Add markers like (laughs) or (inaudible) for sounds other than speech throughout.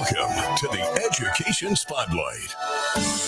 Welcome to the Education Spotlight.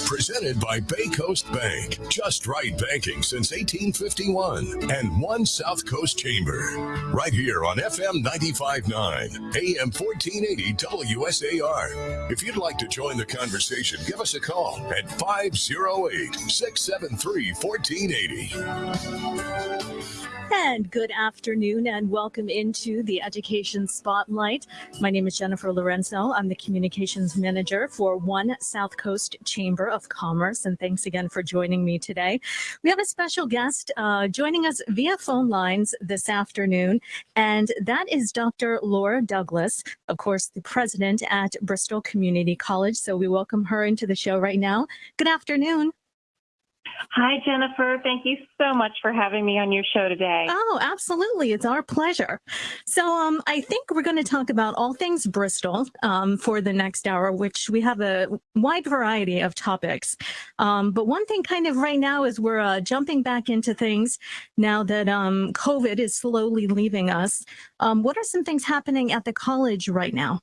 Presented by Bay Coast Bank. Just right banking since 1851. And One South Coast Chamber. Right here on FM 95.9, AM 1480 WSAR. If you'd like to join the conversation, give us a call at 508 673 1480. And good afternoon and welcome into the Education Spotlight. My name is Jennifer Lorenzo. I'm the Communications Manager for One South Coast Chamber of Commerce. And thanks again for joining me today. We have a special guest uh, joining us via phone lines this afternoon, and that is Dr. Laura Douglas, of course, the president at Bristol Community College. So we welcome her into the show right now. Good afternoon. Hi, Jennifer. Thank you so much for having me on your show today. Oh, absolutely. It's our pleasure. So um, I think we're going to talk about all things Bristol um, for the next hour, which we have a wide variety of topics. Um, but one thing kind of right now is we're uh, jumping back into things now that um, COVID is slowly leaving us. Um, what are some things happening at the college right now?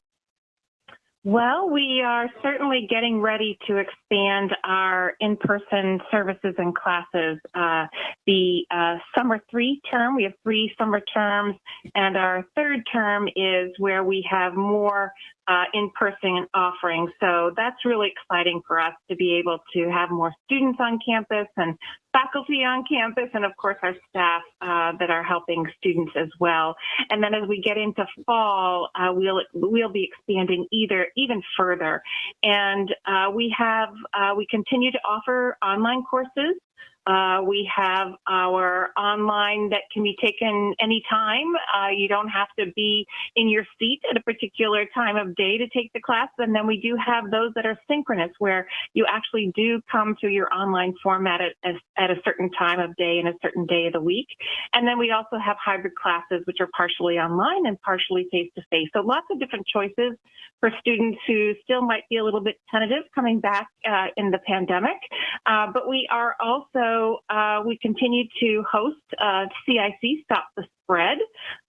Well, we are certainly getting ready to expand our in-person services and classes. Uh, the uh, summer three term, we have three summer terms, and our third term is where we have more uh, in-person offerings. So that's really exciting for us to be able to have more students on campus and faculty on campus, and of course our staff uh, that are helping students as well. And then as we get into fall, uh, we'll we'll be expanding either even further. And uh, we have uh, we continue to offer online courses uh, we have our online that can be taken anytime. Uh, you don't have to be in your seat at a particular time of day to take the class. And then we do have those that are synchronous, where you actually do come to your online format at, at a certain time of day and a certain day of the week. And then we also have hybrid classes, which are partially online and partially face to face. So lots of different choices for students who still might be a little bit tentative coming back uh, in the pandemic. Uh, but we are also, uh, we continue to host uh, CIC Stop the Spread.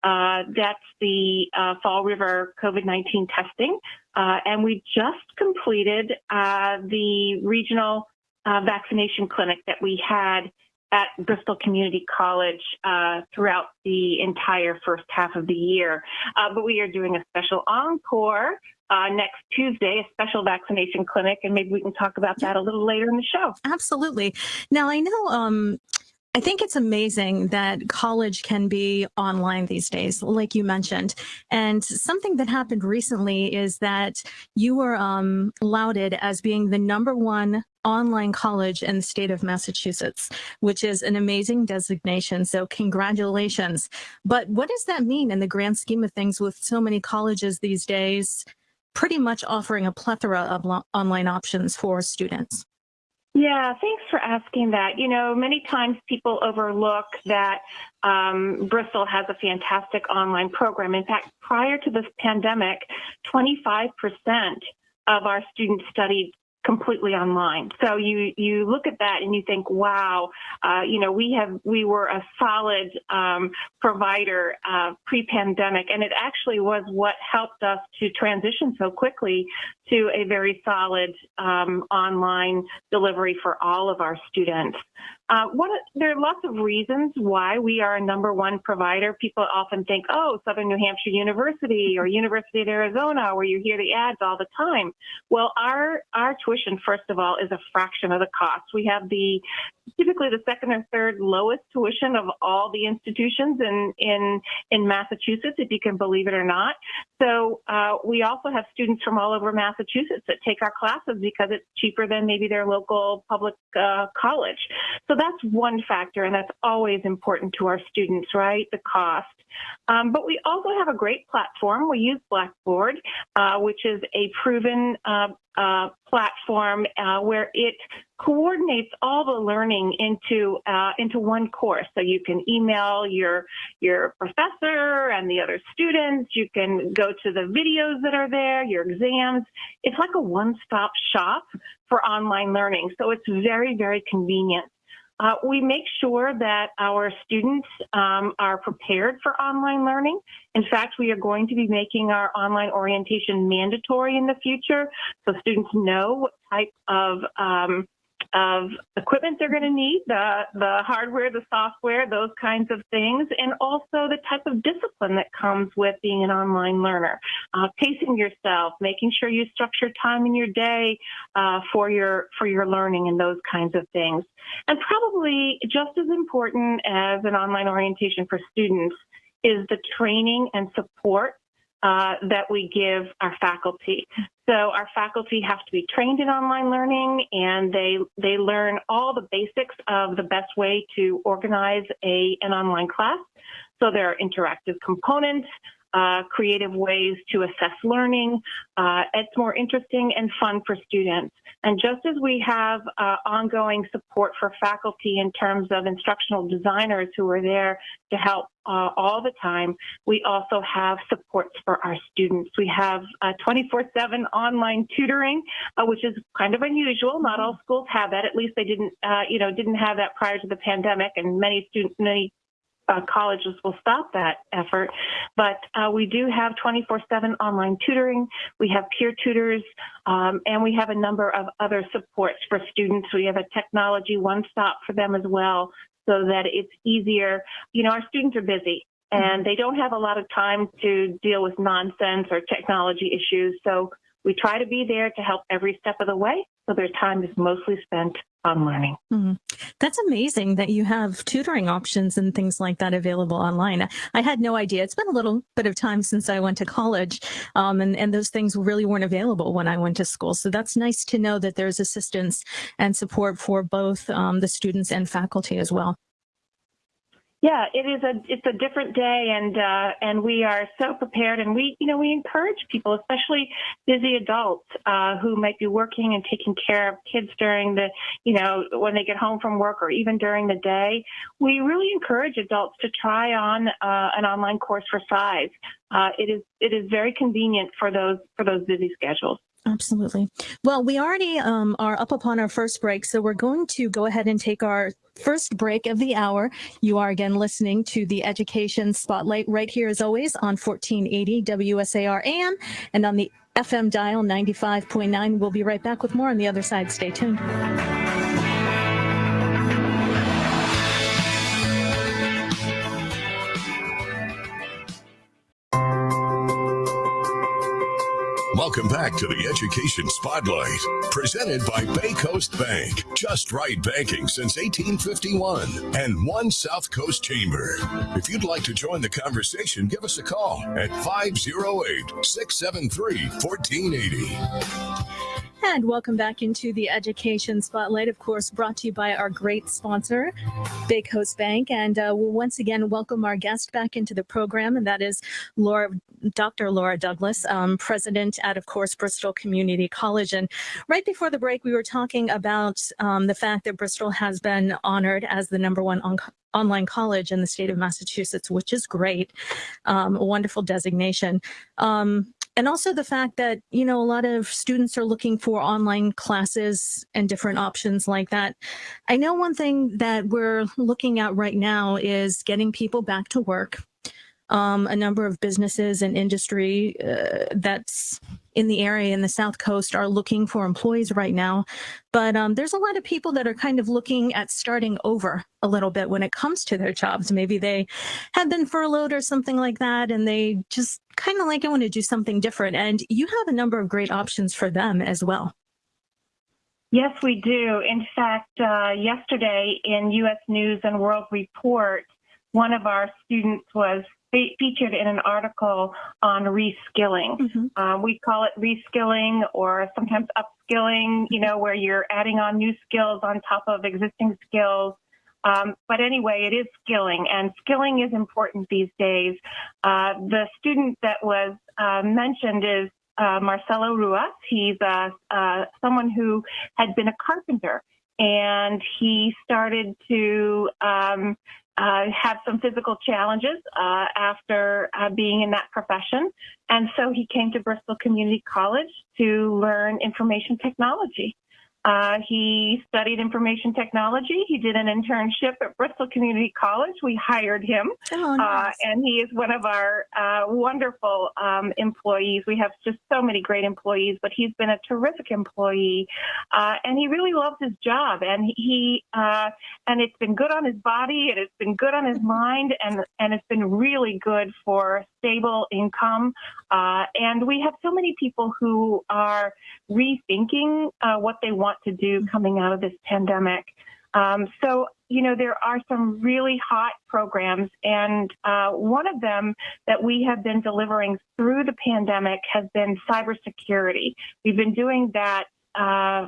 Uh, that's the uh, Fall River COVID-19 testing. and we just completed the regional vaccination clinic that we had at Bristol Community College uh, throughout the entire first half of the year. Uh, but we are doing a special encore uh, next Tuesday, a special vaccination clinic, and maybe we can talk about that a little later in the show. Absolutely. Now, I know. Um, I think it's amazing that college can be online these days, like you mentioned. And something that happened recently is that you were um, lauded as being the number one online college in the state of Massachusetts, which is an amazing designation. So congratulations. But what does that mean in the grand scheme of things with so many colleges these days pretty much offering a plethora of online options for students. Yeah, thanks for asking that. You know, many times people overlook that um, Bristol has a fantastic online program. In fact, prior to this pandemic, 25% of our students studied completely online. So you you look at that and you think, wow, uh, you know, we have we were a solid um, provider uh, pre-pandemic, and it actually was what helped us to transition so quickly to a very solid um, online delivery for all of our students. Uh, there are lots of reasons why we are a number one provider. People often think, oh, Southern New Hampshire University or University of Arizona, where you hear the ads all the time. Well, our, our tuition, first of all, is a fraction of the cost. We have the typically the second or third lowest tuition of all the institutions in in in Massachusetts, if you can believe it or not. So uh, we also have students from all over Massachusetts that take our classes because it's cheaper than maybe their local public uh, college. So that's one factor, and that's always important to our students, right? The cost. Um, but we also have a great platform. We use Blackboard, uh, which is a proven uh, uh, platform uh, where it coordinates all the learning into uh, into one course. So you can email your your professor and the other students. You can go to the videos that are there, your exams. It's like a one-stop shop for online learning. So it's very very convenient. Uh, we make sure that our students um, are prepared for online learning. In fact, we are going to be making our online orientation mandatory in the future so students know what type of um, of equipment they're going to need, the, the hardware, the software, those kinds of things, and also the type of discipline that comes with being an online learner. Uh, pacing yourself, making sure you structure time in your day uh, for your for your learning and those kinds of things. And probably just as important as an online orientation for students is the training and support uh, that we give our faculty. So our faculty have to be trained in online learning and they, they learn all the basics of the best way to organize a, an online class. So there are interactive components, uh, creative ways to assess learning. Uh, it's more interesting and fun for students. And just as we have uh, ongoing support for faculty in terms of instructional designers who are there to help uh, all the time, we also have supports for our students. We have 24-7 uh, online tutoring, which is kind of unusual. Not all schools have that. At least they didn't, you know, didn't have that prior to the pandemic, and many students, many uh, colleges will stop that effort. But uh, we do have 24-7 online tutoring. We have peer tutors, um, and we have a number of other supports for students. We have a technology one-stop for them as well so that it's easier. You know, our students are busy and they don't have a lot of time to deal with nonsense or technology issues. So we try to be there to help every step of the way so their time is mostly spent on learning. Mm-hmm. That's amazing that you have tutoring options and things like that available online. I had no idea. It's been a little bit of time since I went to college, um, and, and those things really weren't available when I went to school. So that's nice to know that there's assistance and support for both um, the students and faculty as well. Yeah, it is a it's a different day, and uh, and we are so prepared, and we you know we encourage people, especially busy adults uh, who might be working and taking care of kids during the you know when they get home from work or even during the day. We really encourage adults to try on uh, an online course for size. Uh, it is it is very convenient for those for those busy schedules. Absolutely. Well, we already um, are up upon our first break, so we're going to go ahead and take our first break of the hour. You are again listening to the Education Spotlight right here, as always, on 1480 WSAR AM and on the FM dial 95.9. We'll be right back with more on the other side. Stay tuned. Welcome back to the Education Spotlight, presented by Bay Coast Bank. Just right banking since 1851 and One South Coast Chamber. If you'd like to join the conversation, give us a call at 508 673 1480. And welcome back into the Education Spotlight, of course, brought to you by our great sponsor, Bay Coast Bank. And uh, we'll once again welcome our guest back into the program, and that is Laura, Dr. Laura Douglas, um, president at, of course, Bristol Community College. And right before the break, we were talking about um, the fact that Bristol has been honored as the number one on online college in the state of Massachusetts, which is great, um, a wonderful designation. Um, and also the fact that, you know, a lot of students are looking for online classes and different options like that. I know one thing that we're looking at right now is getting people back to work um, a number of businesses and industry uh, that's in the area in the South Coast are looking for employees right now. But um, there's a lot of people that are kind of looking at starting over a little bit when it comes to their jobs. Maybe they have been furloughed or something like that, and they just kind of like I want to do something different. And you have a number of great options for them as well. Yes, we do. In fact, uh, yesterday in U.S. News and World Report, one of our students was featured in an article on reskilling. Mm-hmm. Um, we call it reskilling or sometimes upskilling, you know, where you're adding on new skills on top of existing skills. Um, but anyway, it is skilling, and skilling is important these days. Uh, the student that was uh, mentioned is uh, Marcelo Ruas. He's uh, uh, someone who had been a carpenter, and he started to um, uh, have some physical challenges uh, after uh, being in that profession. And so he came to Bristol Community College to learn information technology. Uh, he studied information technology. He did an internship at Bristol Community College. We hired him, Oh, uh, and he is one of our uh, wonderful um, employees. We have just so many great employees, but he's been a terrific employee, uh, and he really loves his job. And he uh, and it's been good on his body, and it's been good on his mind, and and it's been really good for stable income. Uh, and we have so many people who are rethinking uh, what they want to do coming out of this pandemic. Um, so, you know, there are some really hot programs, and uh, one of them that we have been delivering through the pandemic has been cybersecurity. We've been doing that uh,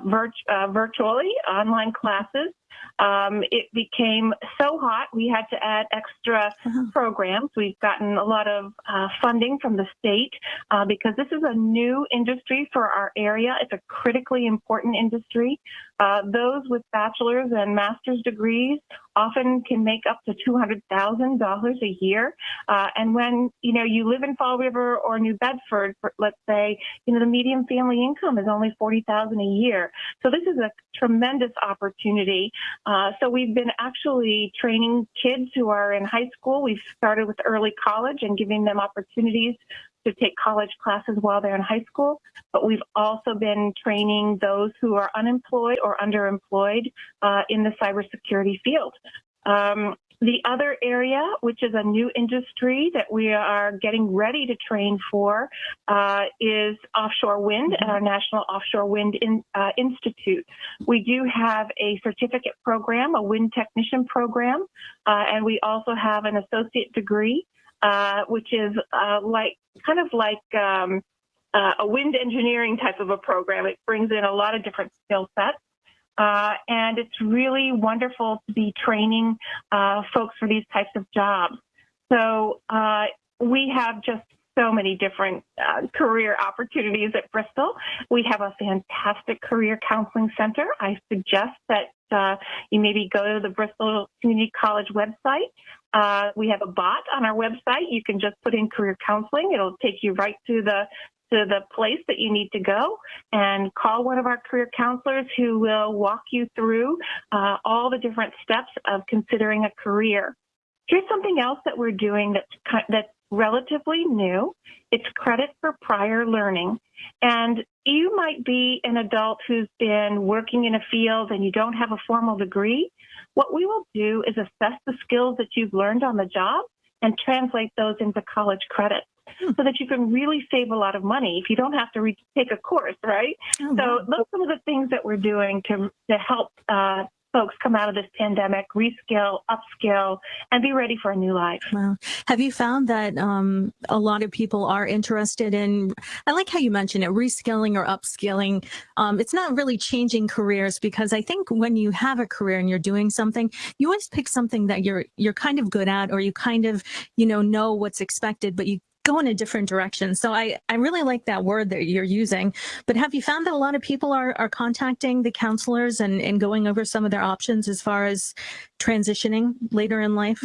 uh, virtually, online classes. Um, it became so hot, we had to add extra Uh-huh. programs. We've gotten a lot of uh, funding from the state uh, because this is a new industry for our area. It's a critically important industry. Uh, those with bachelor's and master's degrees often can make up to $200,000 a year. Uh, and when, you know, you live in Fall River or New Bedford, for, let's say, you know, the median family income is only 40,000 a year. So this is a tremendous opportunity. Uh, so we've been actually training kids who are in high school. We've started with early college and giving them opportunities to take college classes while they're in high school. But we've also been training those who are unemployed or underemployed uh, in the cybersecurity field. Um, the other area, which is a new industry that we are getting ready to train for, uh, is offshore wind at our National Offshore Wind in, uh, Institute. We do have a certificate program, a wind technician program, uh, and we also have an associate degree, uh, which is uh, like kind of like um, uh, a wind engineering type of a program. It brings in a lot of different skill sets. Uh, and it's really wonderful to be training uh, folks for these types of jobs. So uh, we have just so many different uh, career opportunities at Bristol. We have a fantastic career counseling center. I suggest that uh, you maybe go to the Bristol Community College website. Uh, we have a bot on our website. You can just put in career counseling. It'll take you right to the to the place that you need to go and call one of our career counselors who will walk you through uh, all the different steps of considering a career. Here's something else that we're doing that's that's relatively new. It's credit for prior learning. And you might be an adult who's been working in a field and you don't have a formal degree. What we will do is assess the skills that you've learned on the job and translate those into college credits (laughs) so that you can really save a lot of money if you don't have to re- take a course, right? Oh, So wow. those are some of the things that we're doing to to help uh, folks come out of this pandemic, reskill, upskill, and be ready for a new life. Wow. Have you found that um, a lot of people are interested in, I like how you mentioned it, reskilling or upskilling. Um, it's not really changing careers because I think when you have a career and you're doing something, you always pick something that you're, you're kind of good at or you kind of, you know, know what's expected, but you go in a different direction. So I, I really like that word that you're using, but have you found that a lot of people are, are contacting the counselors and, and going over some of their options as far as transitioning later in life?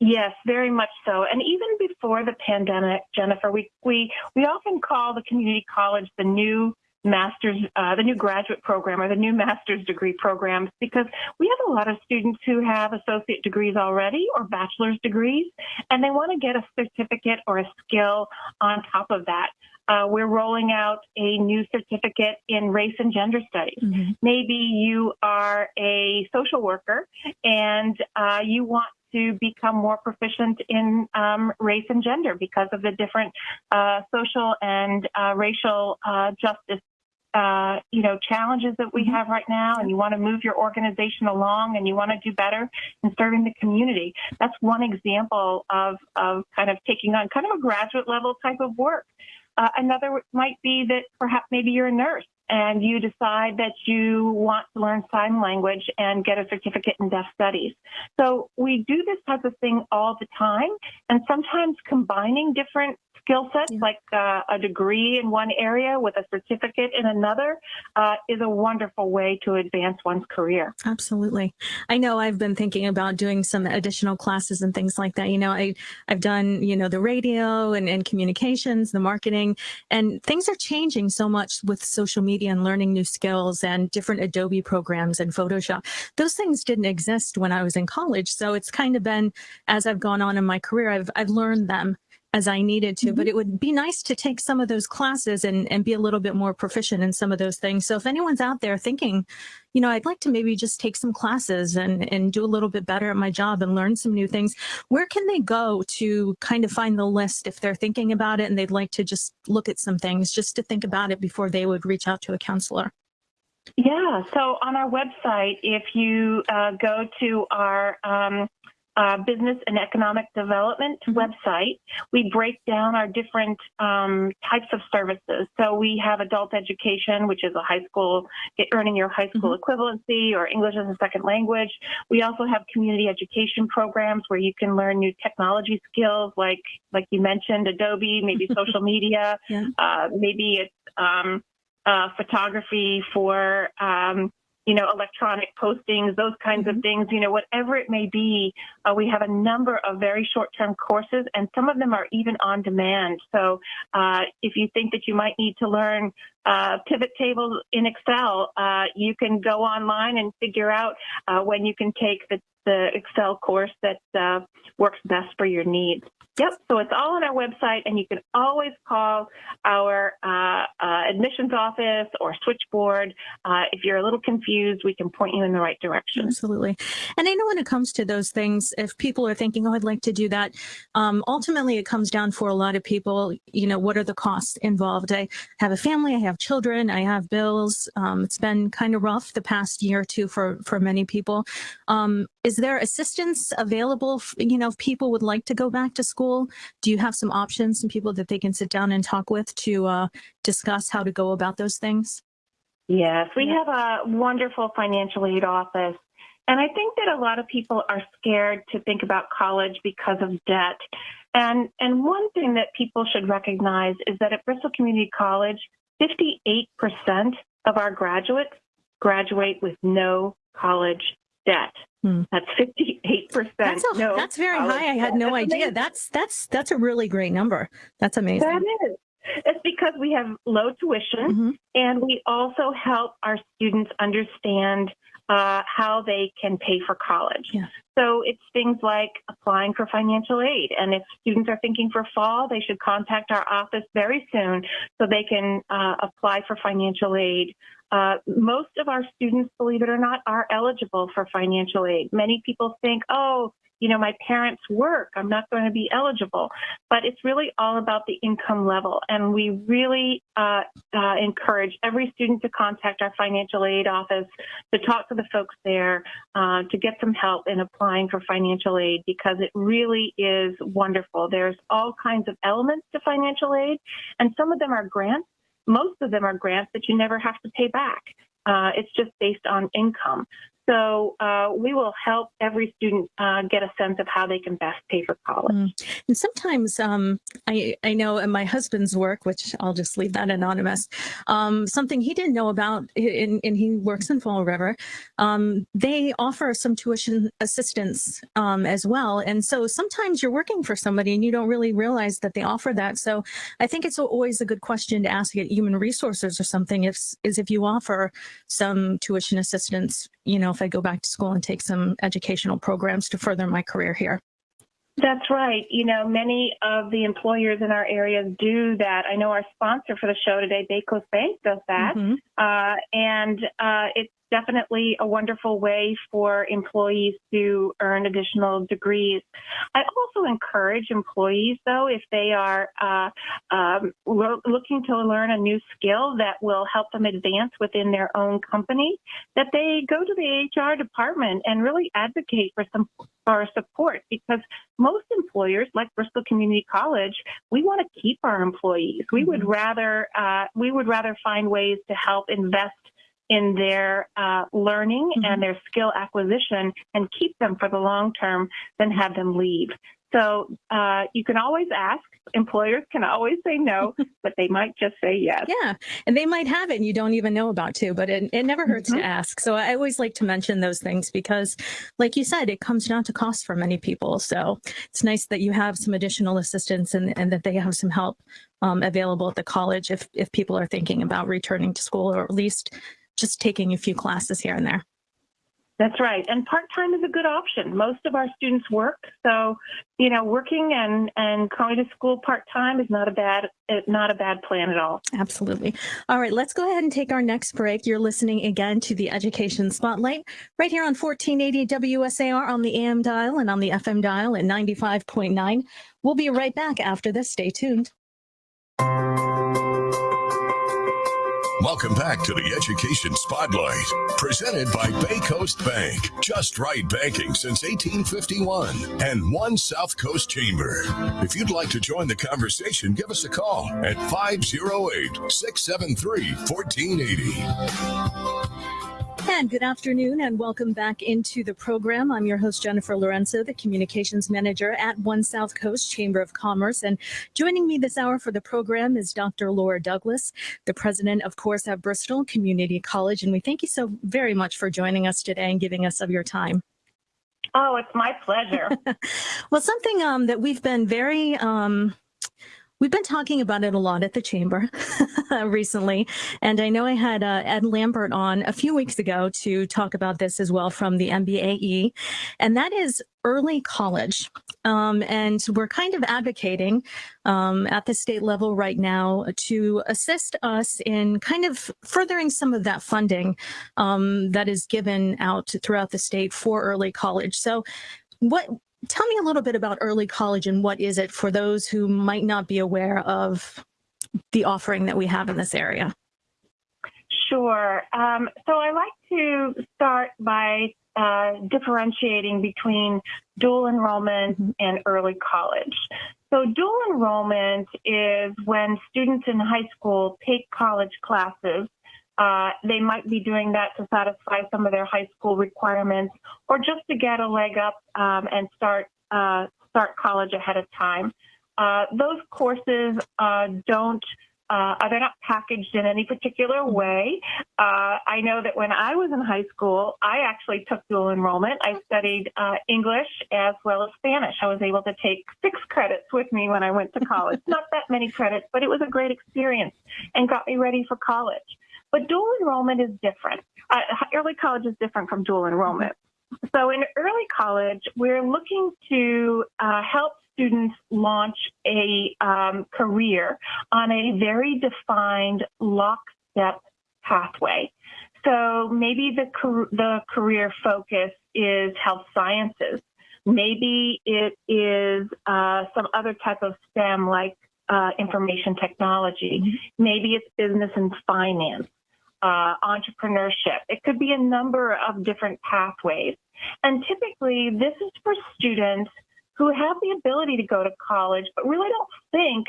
Yes, very much so. And even before the pandemic, Jennifer, we we we often call the community college the new master's, uh, the new graduate program or the new master's degree programs because we have a lot of students who have associate degrees already or bachelor's degrees, and they want to get a certificate or a skill on top of that. Uh, we're rolling out a new certificate in race and gender studies. Maybe you are a social worker and uh, you want to become more proficient in um, race and gender because of the different uh, social and uh, racial uh, justice. Uh, you know, challenges that we Mhm. have right now, and you want to move your organization along, and you want to do better in serving the community. That's one example of of kind of taking on kind of a graduate level type of work. Uh, another might be that perhaps maybe you're a nurse and you decide that you want to learn sign language and get a certificate in deaf studies. So we do this type of thing all the time, and sometimes combining different skill sets, Yeah. like uh, a degree in one area with a certificate in another, uh, is a wonderful way to advance one's career. Absolutely. I know I've been thinking about doing some additional classes and things like that. You know, I, I've done, you know, the radio and, and communications, the marketing, and things are changing so much with social media and learning new skills and different Adobe programs and Photoshop. Those things didn't exist when I was in college. So it's kind of been, as I've gone on in my career, I've, I've learned them as I needed to, but it would be nice to take some of those classes and, and be a little bit more proficient in some of those things. So if anyone's out there thinking, you know, I'd like to maybe just take some classes and, and do a little bit better at my job and learn some new things, where can they go to kind of find the list if they're thinking about it and they'd like to just look at some things just to think about it before they would reach out to a counselor? Yeah, so on our website, if you uh, go to our um, uh, business and economic development Mhm. website, we break down our different um, types of services. So we have adult education, which is a high school, earning your high school equivalency or English as a second language. We also have community education programs where you can learn new technology skills, like like you mentioned, Adobe, maybe (laughs) social media, Yeah. uh, maybe it's um, uh, photography for um, you know electronic postings, those kinds of things. You know, whatever it may be, uh, we have a number of very short-term courses, and some of them are even on demand. So uh, if you think that you might need to learn uh, pivot tables in Excel, uh, you can go online and figure out uh, when you can take the, the Excel course that uh, works best for your needs. Yep, so it's all on our website, and you can always call our uh, uh, admissions office or switchboard. Uh, if you're a little confused, we can point you in the right direction. Absolutely. And I know when it comes to those things, if people are thinking, oh, I'd like to do that, um, ultimately it comes down for a lot of people, you know, what are the costs involved? I have a family, I have children, I have bills. Um, it's been kind of rough the past year or two for, for many people. Um, is there assistance available, you know, if people would like to go back to school? Do you have some options, some people that they can sit down and talk with to uh, discuss how to go about those things? Yes, we have a wonderful financial aid office. And I think that a lot of people are scared to think about college because of debt. And, and one thing that people should recognize is that at Bristol Community College, 58% of our graduates graduate with no college debt. Hmm. That's 58%. That's, a, no that's very high. I had no That's idea. amazing. That's that's that's a really great number. That's amazing. That is. It's because we have low tuition Mhm. and we also help our students understand uh, how they can pay for college. Yeah. So it's things like applying for financial aid. And if students are thinking for fall, they should contact our office very soon so they can uh, apply for financial aid. Uh, most of our students, believe it or not, are eligible for financial aid. Many people think, oh, you know, my parents work, I'm not going to be eligible. But it's really all about the income level. And we really uh, uh, encourage every student to contact our financial aid office, to talk to the folks there, uh, to get some help in applying for financial aid because it really is wonderful. There's all kinds of elements to financial aid, and some of them are grants. Most of them are grants that you never have to pay back. Uh, it's just based on income. So uh, we will help every student uh, get a sense of how they can best pay for college. Mm. And sometimes um, I, I know in my husband's work, which I'll just leave that anonymous, um, something he didn't know about, and, and he works in Fall River, um, they offer some tuition assistance um, as well. And so sometimes you're working for somebody and you don't really realize that they offer that. So I think it's always a good question to ask at human resources or something if, is if you offer some tuition assistance, you know, if I go back to school and take some educational programs to further my career here. That's right. You know, many of the employers in our areas do that. I know our sponsor for the show today, Bay Bank, does that. Mhm. Uh, and uh, it's definitely a wonderful way for employees to earn additional degrees. I also encourage employees, though, if they are uh, um, lo- looking to learn a new skill that will help them advance within their own company, that they go to the HR department and really advocate for some for support because most employers, like Bristol Community College, we want to keep our employees. We would rather uh, we would rather find ways to help invest in their uh, learning Mhm. and their skill acquisition and keep them for the long term than have them leave. So uh, you can always ask. Employers can always say no, (laughs) but they might just say yes. Yeah, and they might have it and you don't even know about too, but it, it never hurts Mhm. to ask. So I always like to mention those things because, like you said, it comes down to cost for many people. So it's nice that you have some additional assistance and, and that they have some help um, available at the college if, if people are thinking about returning to school or at least just taking a few classes here and there. That's right. And part-time is a good option. Most of our students work. So, you know, working and, and going to school part-time is not a bad, not a bad plan at all. Absolutely. All right, let's go ahead and take our next break. You're listening again to the Education Spotlight right here on 1480 WSAR on the AM dial and on the FM dial at 95.9. We'll be right back after this. Stay tuned. Welcome back to the Education Spotlight, presented by Bay Coast Bank. Just right banking since 1851 and One South Coast Chamber. If you'd like to join the conversation, give us a call at 508 673 1480. And good afternoon and welcome back into the program. I'm your host, Jennifer Lorenzo, the communications manager at One South Coast Chamber of Commerce. And joining me this hour for the program is Dr. Laura Douglas, the president, of course, at Bristol Community College. And we thank you so very much for joining us today and giving us of your time. Oh, it's my pleasure. (laughs) Well, something um, that we've been very, um, we've been talking about it a lot at the chamber (laughs) recently. And I know I had uh, Ed Lambert on a few weeks ago to talk about this as well from the MBAE, and that is early college. Um, and we're kind of advocating um, at the state level right now to assist us in kind of furthering some of that funding um, that is given out throughout the state for early college. So what tell me a little bit about early college and what is it for those who might not be aware of the offering that we have in this area Sure. Um, so I like to start by uh, differentiating between dual enrollment Mhm. and early college. So dual enrollment is when students in high school take college classes. Uh, they might be doing that to satisfy some of their high school requirements or just to get a leg up um, and start uh, start college ahead of time. Uh, those courses uh, don't uh, they're not packaged in any particular way. Uh, I know that when I was in high school, I actually took dual enrollment. I studied uh, English as well as Spanish. I was able to take six credits with me when I went to college. (laughs) not that many credits, but it was a great experience and got me ready for college. But dual enrollment is different. Uh, early college is different from dual enrollment. So in early college, we're looking to uh, help students launch a um, career on a very defined lockstep pathway. So maybe the the career focus is health sciences. Maybe it is uh, some other type of STEM like uh, information technology. Maybe it's business and finance, uh, entrepreneurship. It could be a number of different pathways. And typically, this is for students who have the ability to go to college, but really don't think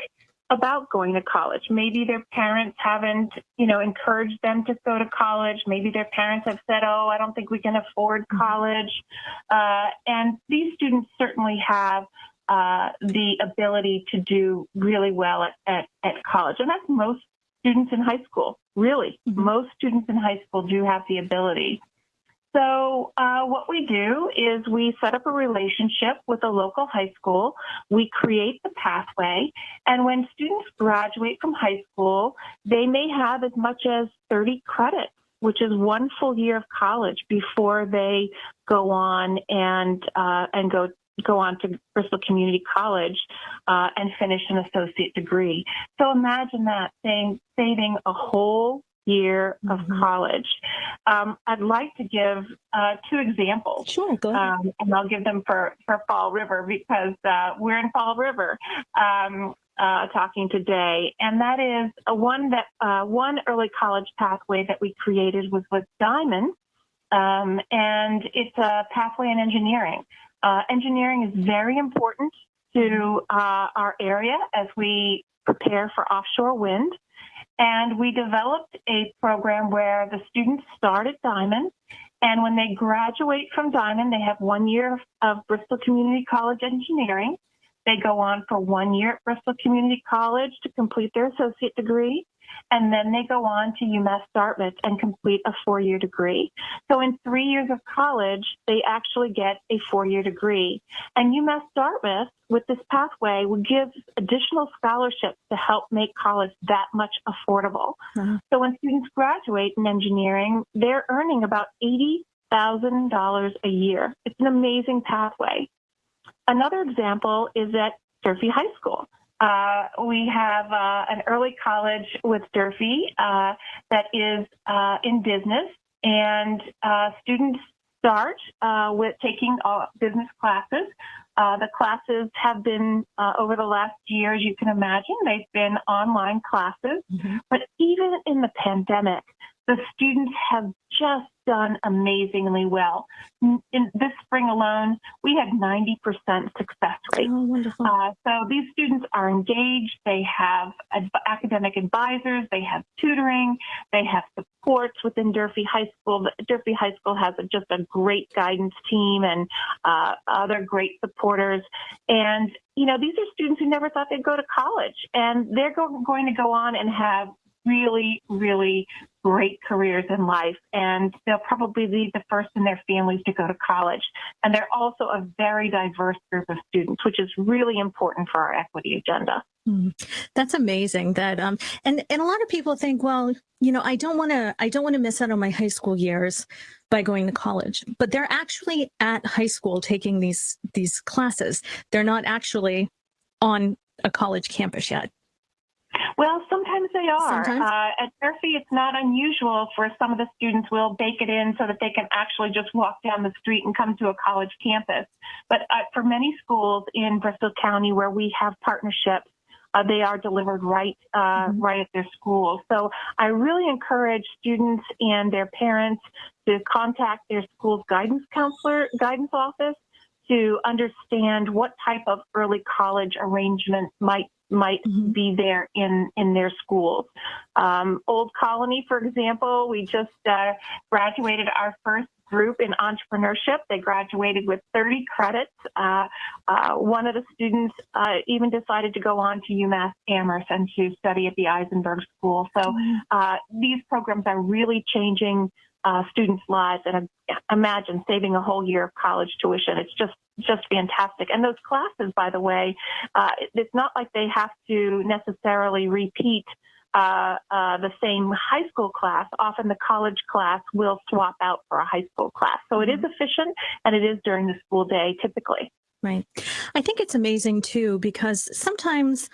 about going to college. Maybe their parents haven't, you know, encouraged them to go to college. Maybe their parents have said, "Oh, I don't think we can afford college." Uh, and these students certainly have uh, the ability to do really well at, at, at college, and that's most students in high school. Really, Mhm. most students in high school do have the ability. So, uh, what we do is we set up a relationship with a local high school. We create the pathway. And when students graduate from high school, they may have as much as 30 credits, which is one full year of college before they go on and, uh, and go go on to Bristol Community College uh, and finish an associate degree. So imagine that, saying, saving a whole year of Mhm. college. Um, I'd like to give uh, two examples. sure go ahead Um, and I'll give them for, for Fall River because uh, we're in Fall River um, uh, talking today. And that is a one that uh, one early college pathway that we created was with Diman. Um, and it's a pathway in engineering. Uh, engineering is very important to uh, our area as we prepare for offshore wind. And we developed a program where the students start at Diman. And when they graduate from Diman, they have one year of Bristol Community College engineering. they go on for one year at Bristol Community College to complete their associate degree. And then they go on to UMass Dartmouth and complete a four year degree. So in three years of college, they actually get a four year degree. And UMass Dartmouth, with this pathway, will give additional scholarships to help make college that much affordable. Uh-huh. So when students graduate in engineering, they're earning about $80,000 a year. It's an amazing pathway. Another example is at Durfee High School. Uh, we have uh, an early college with Durfee uh, that is uh, in business, and uh, students start uh, with taking business classes. the classes have been, over the last year, as you can imagine, they've been online classes. Mhm. But even in the pandemic, the students have just done amazingly well. In this spring alone, we had 90% success rate. Oh, wonderful. Uh, so these students are engaged. They have ad- academic advisors. They have tutoring. They have supports within Durfee High School. Durfee High School has a, just a great guidance team and uh, other great supporters. And you know, these are students who never thought they'd go to college, and they're go- going to go on and have really, really great careers in life, and they'll probably be the first in their families to go to college. And they're also a very diverse group of students, which is really important for our equity agenda. Mm. That's amazing that um and and a lot of people think well you know I don't want to I don't want to miss out on my high school years by going to college but they're actually at high school taking these these classes they're not actually on a college campus yet Well, sometimes they are. Sometimes? Uh, at Durfee, it's not unusual for some of the students will bake it in so that they can actually just walk down the street and come to a college campus. But uh, for many schools in Bristol County where we have partnerships, uh, they are delivered right uh, Mhm. right at their school. So I really encourage students and their parents to contact their school's guidance counselor, guidance office to understand what type of early college arrangement might might Mhm. be there in in their schools. Um, Old Colony, for example, we just uh, graduated our first group in entrepreneurship. They graduated with 30 credits. Uh, uh, one of the students uh, even decided to go on to UMass Amherst and to study at the Isenberg School. So uh, these programs are really changing uh, students' lives. And imagine saving a whole year of college tuition. It's just just fantastic. And those classes, by the way, uh, it's not like they have to necessarily repeat uh, uh, the same high school class. Often the college class will swap out for a high school class. So it is efficient and it is during the school day typically. Right. I think it's amazing too because sometimes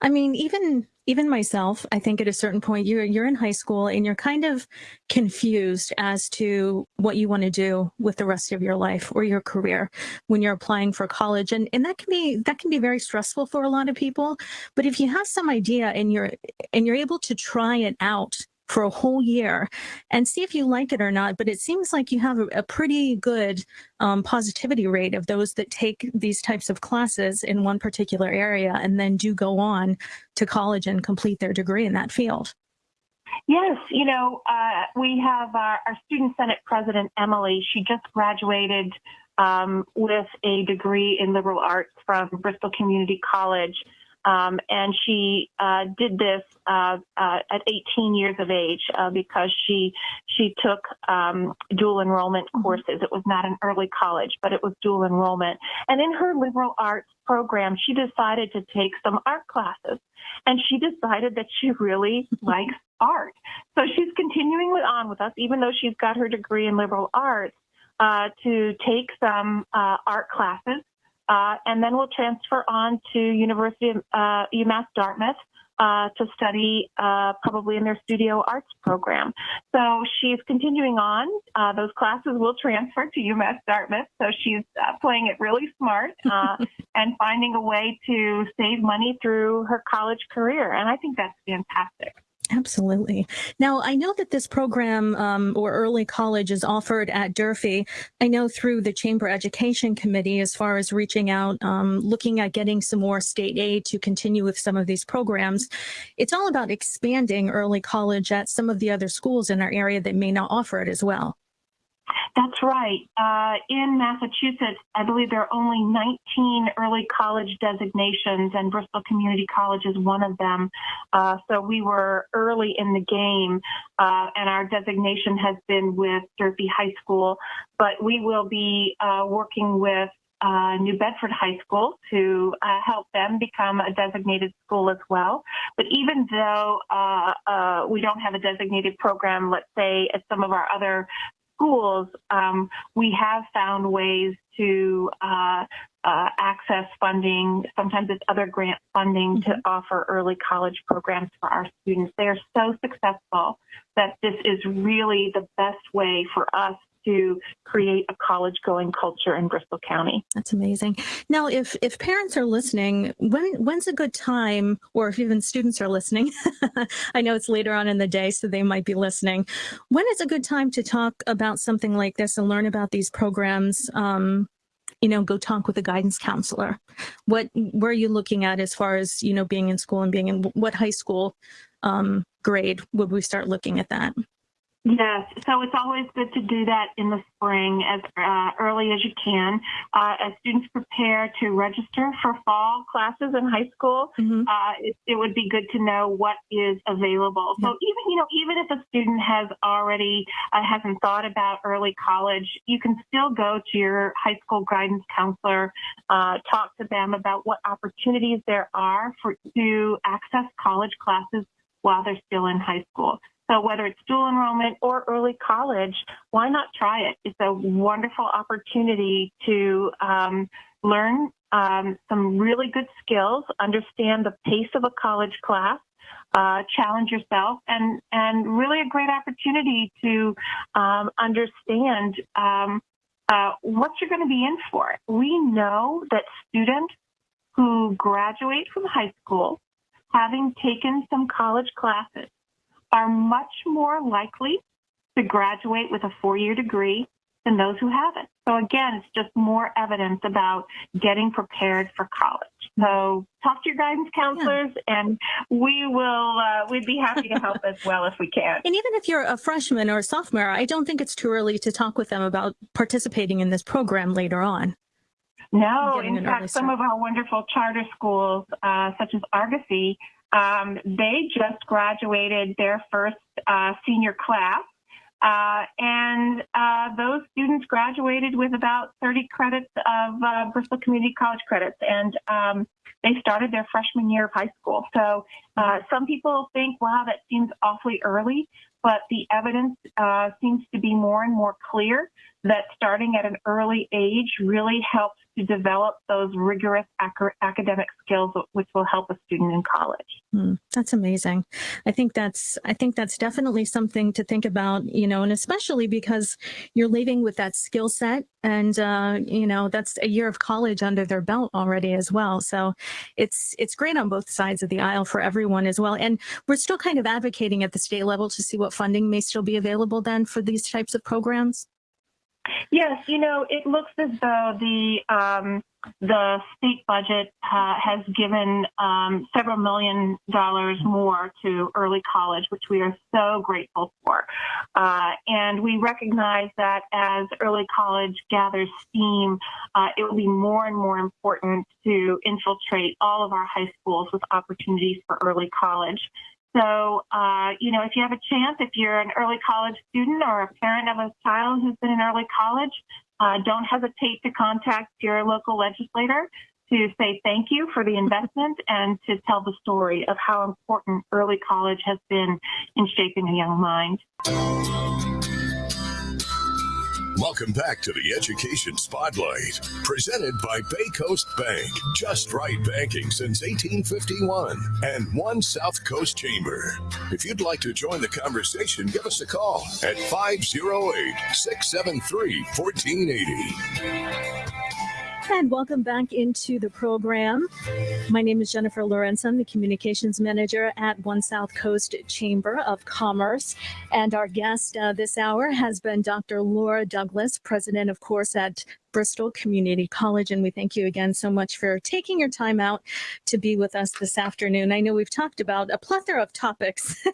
I mean even even myself, I think at a certain point you're you're in high school and you're kind of confused as to what you want to do with the rest of your life or your career when you're applying for college. And and that can be that can be very stressful for a lot of people, but if you have some idea and you're and you're able to try it out for a whole year and see if you like it or not. But it seems like you have a, pretty good um, positivity rate of those that take these types of classes in one particular area and then do go on to college and complete their degree in that field. Yes, you know, uh, we have our, our student senate president, Emily. She just graduated um, with a degree in liberal arts from Bristol Community College. Um, and she uh, did this uh, uh, at 18 years of age uh, because she she took um, dual enrollment Mhm. courses. It was not an early college, but it was dual enrollment. And in her liberal arts program, she decided to take some art classes, and she decided that she really (laughs) likes art. So she's continuing with, on with us, even though she's got her degree in liberal arts, uh, to take some uh, art classes, uh, and then we'll transfer on to University of uh, UMass Dartmouth uh, to study uh, probably in their studio arts program. So she's continuing on. Uh, those classes will transfer to UMass Dartmouth. So she's uh, playing it really smart uh, (laughs) and finding a way to save money through her college career. And I think that's fantastic. Absolutely. Now, I know that this program um, or early college is offered at Durfee. I know through the Chamber Education Committee, as far as reaching out, um, looking at getting some more state aid to continue with some of these programs. It's all about expanding early college at some of the other schools in our area that may not offer it as well. That's right. Uh, in Massachusetts, I believe there are only 19 early college designations, and Bristol Community College is one of them. Uh, so we were early in the game, uh, and our designation has been with Durfee High School. But we will be uh, working with uh, New Bedford High School to uh, help them become a designated school as well. But even though uh, uh we don't have a designated program, let's say at some of our other schools, um, we have found ways to uh, uh, access funding. Sometimes it's other grant funding to mm-hmm. offer early college programs for our students. They are so successful that this is really the best way for us to create a college going culture in Bristol County. That's amazing. Now, if if parents are listening, when when's a good time, or if even students are listening, (laughs) I know it's later on in the day, so they might be listening. When is a good time to talk about something like this and learn about these programs? Um, you know, go talk with a guidance counselor. What where are you looking at as far as you know being in school and being in what high school um, grade would we start looking at that? Yes, so it's always good to do that in the spring as uh, early as you can. Uh, as students prepare to register for fall classes in high school, mm-hmm. uh, it, it, would be good to know what is available. So even you know, even if a student has already uh, hasn't thought about early college, you can still go to your high school guidance counselor, uh, talk to them about what opportunities there are for to access college classes while they're still in high school. So whether it's dual enrollment or early college, why not try it? It's a wonderful opportunity to um, learn um, some really good skills, understand the pace of a college class, uh, challenge yourself, and and really a great opportunity to um, understand um, uh, what you're going to be in for. We know that students who graduate from high school, having taken some college classes, are much more likely to graduate with a four-year degree than those who haven't. So again, it's just more evidence about getting prepared for college. So talk to your guidance counselors, yeah. and we will. Uh, we'd be happy to help as well if we can. And even if you're a freshman or a sophomore, I don't think it's too early to talk with them about participating in this program later on. No, in fact, some of our wonderful charter schools, uh, such as Argosy, um, they just graduated their first uh, senior class. Uh, and uh, those students graduated with about 30 credits of uh, Bristol Community College credits, and um, they started their freshman year of high school. So uh, some people think, wow, that seems awfully early, but the evidence uh, seems to be more and more clear that starting at an early age really helps to develop those rigorous ac- academic skills which will help a student in college. Hmm, that's amazing. I think that's I think that's definitely something to think about, you know, and especially because you're leaving with that skill set and uh, you know, that's a year of college under their belt already as well. So it's it's great on both sides of the aisle for everyone as well. And we're still kind of advocating at the state level to see what funding may still be available then for these types of programs. Yes, you know, it looks as though the um, the state budget uh, has given um, several million dollars more to early college, which we are so grateful for. Uh, and we recognize that as early college gathers steam, uh, it will be more and more important to infiltrate all of our high schools with opportunities for early college. So, uh, you know, if you have a chance, if you're an early college student or a parent of a child who's been in early college, uh, don't hesitate to contact your local legislator to say thank you for the investment and to tell the story of how important early college has been in shaping a young mind. Welcome back to the Education Spotlight, presented by Bay Coast Bank. Just right banking since 1851 and One South Coast Chamber. If you'd like to join the conversation, give us a call at 508 673 1480. And welcome back into the program. My name is Jennifer Lorenzen, the Communications Manager at One South Coast Chamber of Commerce. And our guest uh, this hour has been Dr. Laura Douglas, President, of course, at Bristol Community College. And we thank you again so much for taking your time out to be with us this afternoon. I know we've talked about a plethora of topics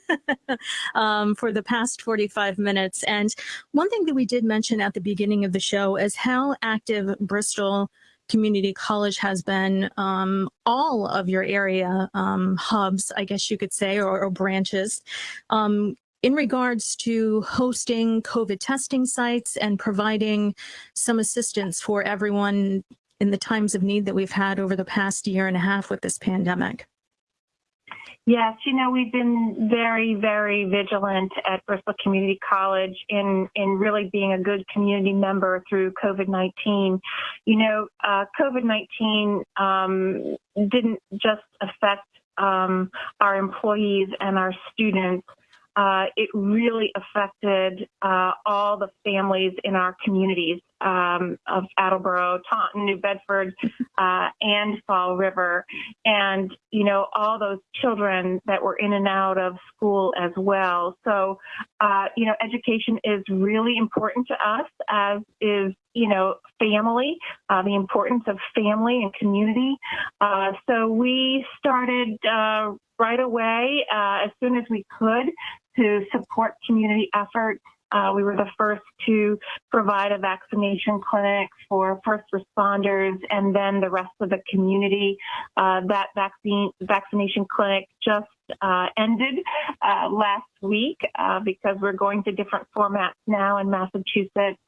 (laughs) um, for the past 45 minutes. And one thing that we did mention at the beginning of the show is how active Bristol Community College has been um, all of your area um, hubs, I guess you could say, or, or branches. Um, in regards to hosting COVID testing sites and providing some assistance for everyone in the times of need that we've had over the past year and a half with this pandemic? Yes, you know, we've been very, very vigilant at Bristol Community College in, in really being a good community member through COVID-19. You know, uh, COVID-19 um, didn't just affect um, our employees and our students, uh, it really affected uh, all the families in our communities um, of Attleboro, Taunton, New Bedford, uh, and Fall River, and you know all those children that were in and out of school as well. So, uh, you know, education is really important to us, as is you know family, uh, the importance of family and community. Uh, so we started right away as soon as we could to support community efforts. Uh, we were the first to provide a vaccination clinic for first responders and then the rest of the community. Uh, that vaccine vaccination clinic just uh, ended uh, last week uh, because we're going to different formats now in Massachusetts.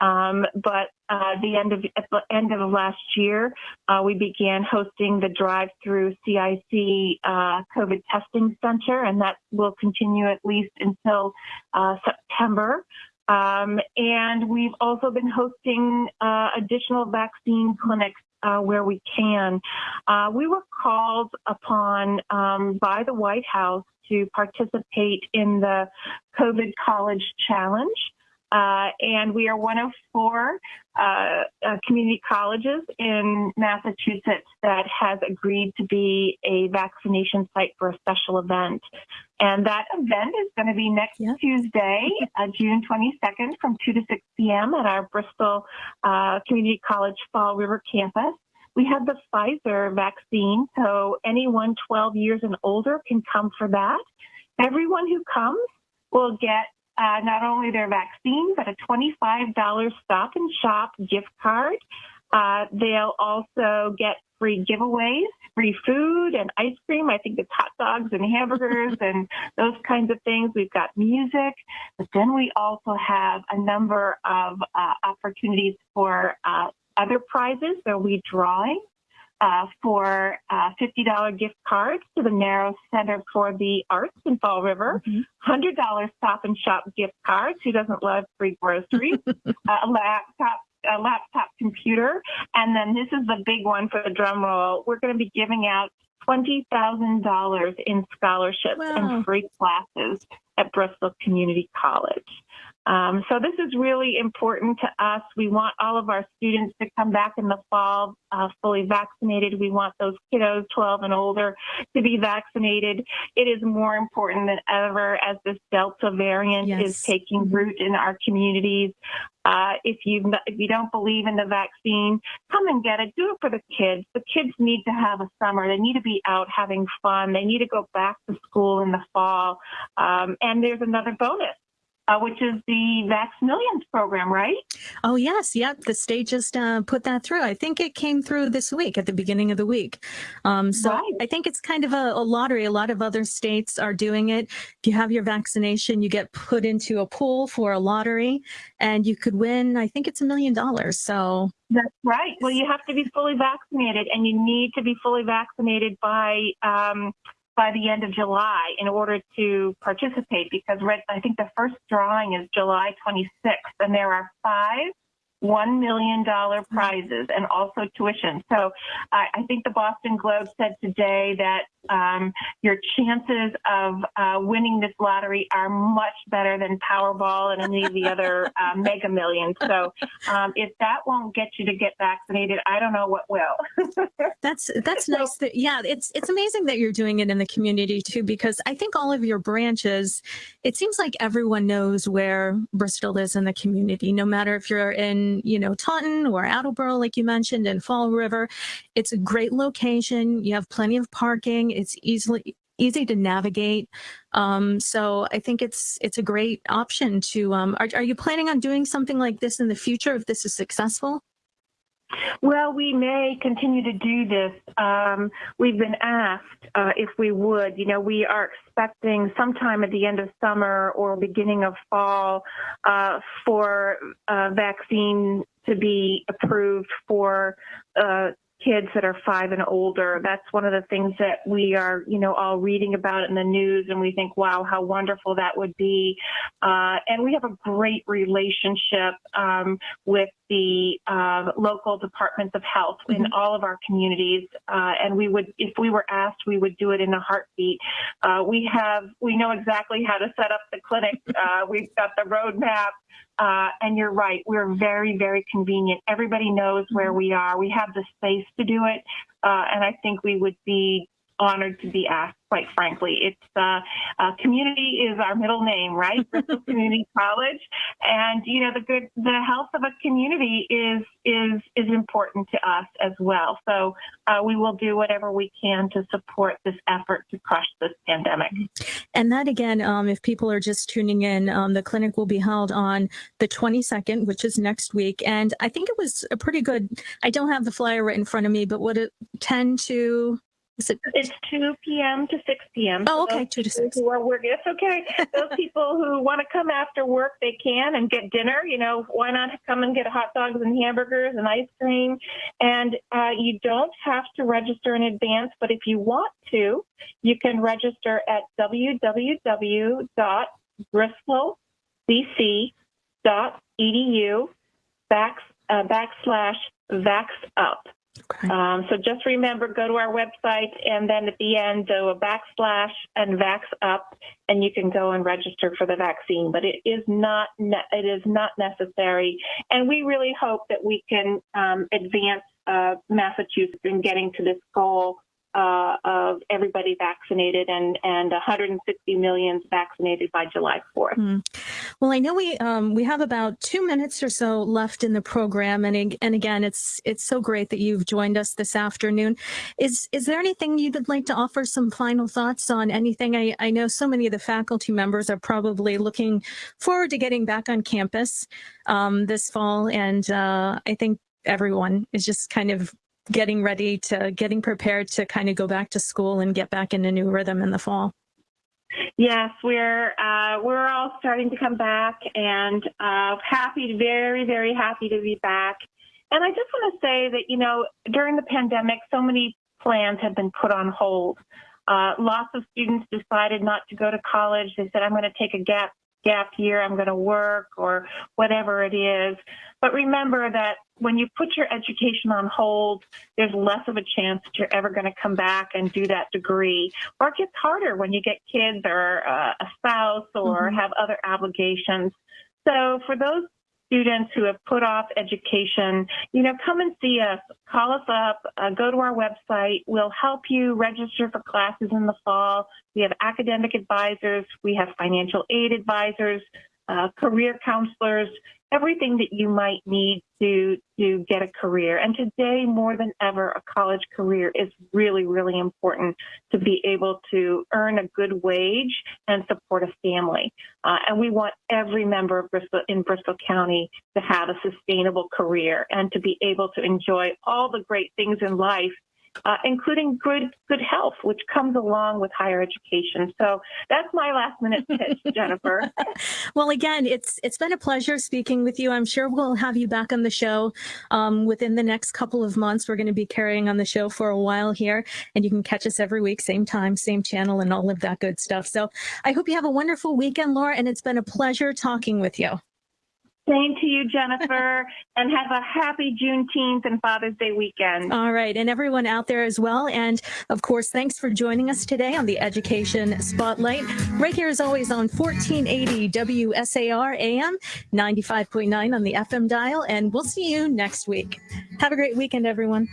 Um, but uh, the end of at the end of last year, uh, we began hosting the drive-through CIC uh, COVID testing center, and that will continue at least until uh, September. Um, and we've also been hosting uh, additional vaccine clinics uh, where we can. Uh, we were called upon um, by the White House to participate in the COVID College Challenge. Uh, and we are one of four uh, uh, community colleges in Massachusetts that has agreed to be a vaccination site for a special event. And that event is going to be next yeah. Tuesday, uh, June 22nd from 2 to 6 p.m. at our Bristol uh, Community College Fall River campus. We have the Pfizer vaccine, so anyone 12 years and older can come for that. Everyone who comes will get uh, not only their vaccine, but a $25 stop and shop gift card. Uh, they'll also get free giveaways, free food and ice cream. I think it's hot dogs and hamburgers (laughs) and those kinds of things. We've got music, but then we also have a number of uh, opportunities for uh, other prizes. There'll be drawing uh, for uh, $50 gift cards to the Narrows Center for the Arts in Fall River, mm-hmm. $100 Stop and Shop gift cards. Who doesn't love free groceries? (laughs) a laptop a laptop computer. And then this is the big one for the drum roll. We're going to be giving out $20,000 in scholarships wow. and free classes at Bristol Community College. Um, so this is really important to us. We want all of our students to come back in the fall uh, fully vaccinated. We want those kiddos 12 and older to be vaccinated. It is more important than ever as this Delta variant yes. is taking root in our communities. Uh, if you if you don't believe in the vaccine, come and get it. Do it for the kids. The kids need to have a summer. They need to be out having fun. They need to go back to school in the fall. Um, and there's another bonus uh, which is the Vax Millions program, right? Oh, yes. Yep. The state just uh, put that through. I think it came through this week at the beginning of the week. Um, so right. I think it's kind of a, a, lottery. A lot of other states are doing it. If you have your vaccination, you get put into a pool for a lottery and you could win, I think it's a million dollars. So that's right. Well, you have to be fully vaccinated and you need to be fully vaccinated by um, by the end of July in order to participate because I think the first drawing is July 26th and there are five $1 million prizes and also tuition. So I, I think the Boston Globe said today that um, your chances of uh, winning this lottery are much better than Powerball and any of the other uh, (laughs) Mega Millions. So um, if that won't get you to get vaccinated, I don't know what will. (laughs) that's that's nice. That, yeah, it's it's amazing that you're doing it in the community too, because I think all of your branches, it seems like everyone knows where Bristol is in the community, no matter if you're in you know Taunton or Attleboro, like you mentioned, in Fall River. It's a great location. You have plenty of parking. It's easily easy to navigate. Um, so I think it's it's a great option to, um, are, are you planning on doing something like this in the future if this is successful? Well, we may continue to do this. Um, we've been asked uh, if we would. You know, we are expecting sometime at the end of summer or beginning of fall uh, for a vaccine to be approved for uh, kids that are five and older. That's one of the things that we are, you know, all reading about in the news, and we think, wow, how wonderful that would be. Uh, and we have a great relationship um, with the uh, local departments of health mm-hmm. in all of our communities. Uh, and we would, if we were asked, we would do it in a heartbeat. Uh, we have, we know exactly how to set up the clinic. Uh, we've got the roadmap. Uh, and you're right, we're very, very convenient. Everybody knows where we are. We have the space to do it. Uh, and I think we would be honored to be asked, quite frankly. It's uh, uh, community is our middle name, right? (laughs) Bristol Community College, and you know the good the health of a community is is is important to us as well. So uh, we will do whatever we can to support this effort to crush this pandemic. And that again, um, if people are just tuning in, um, the clinic will be held on the 22nd, which is next week. And I think it was a pretty good. I don't have the flyer right in front of me, but would it tend to is it? It's 2 p.m. to 6 p.m. Oh, okay, 2 to 6. Who are working. It's okay. (laughs) Those people who want to come after work, they can and get dinner. You know, why not come and get hot dogs and hamburgers and ice cream? And uh, you don't have to register in advance, but if you want to, you can register at www.bristolcc.edu back, uh, backslash vax up. Okay. Um, so just remember, go to our website and then at the end do a backslash and vax up, and you can go and register for the vaccine. But it is not it is not necessary, and we really hope that we can um, advance uh, Massachusetts in getting to this goal uh, of everybody vaccinated and and 160 millions vaccinated by July 4th. Mm. Well, I know we um, we have about two minutes or so left in the program, and and again, it's it's so great that you've joined us this afternoon. Is is there anything you'd like to offer some final thoughts on anything? I, I know so many of the faculty members are probably looking forward to getting back on campus um, this fall, and uh, I think everyone is just kind of getting ready to getting prepared to kind of go back to school and get back in a new rhythm in the fall. Yes, we're uh, we're all starting to come back, and uh, happy, very, very happy to be back. And I just want to say that you know during the pandemic, so many plans have been put on hold. Uh, lots of students decided not to go to college. They said, "I'm going to take a gap gap year, I'm going to work or whatever it is. But remember that when you put your education on hold, there's less of a chance that you're ever going to come back and do that degree. Or it gets harder when you get kids or uh, a spouse or mm-hmm. have other obligations. So for those students who have put off education, you know, come and see us. Call us up. Uh, go to our website. We'll help you register for classes in the fall. We have academic advisors. We have financial aid advisors, uh, career counselors everything that you might need to to get a career. And today, more than ever, a college career is really, really important to be able to earn a good wage and support a family. Uh, and we want every member of Bristol in Bristol County to have a sustainable career and to be able to enjoy all the great things in life uh, including good good health, which comes along with higher education. So that's my last minute pitch, (laughs) Jennifer. well, again, it's it's been a pleasure speaking with you. I'm sure we'll have you back on the show um, within the next couple of months. We're going to be carrying on the show for a while here, and you can catch us every week, same time, same channel, and all of that good stuff. So I hope you have a wonderful weekend, Laura, and it's been a pleasure talking with you. Same to you, Jennifer, (laughs) and have a happy Juneteenth and Father's Day weekend. All right, and everyone out there as well. And of course, thanks for joining us today on the Education Spotlight. Right here, as always, on 1480 WSAR AM, 95.9 on the FM dial. And we'll see you next week. Have a great weekend, everyone.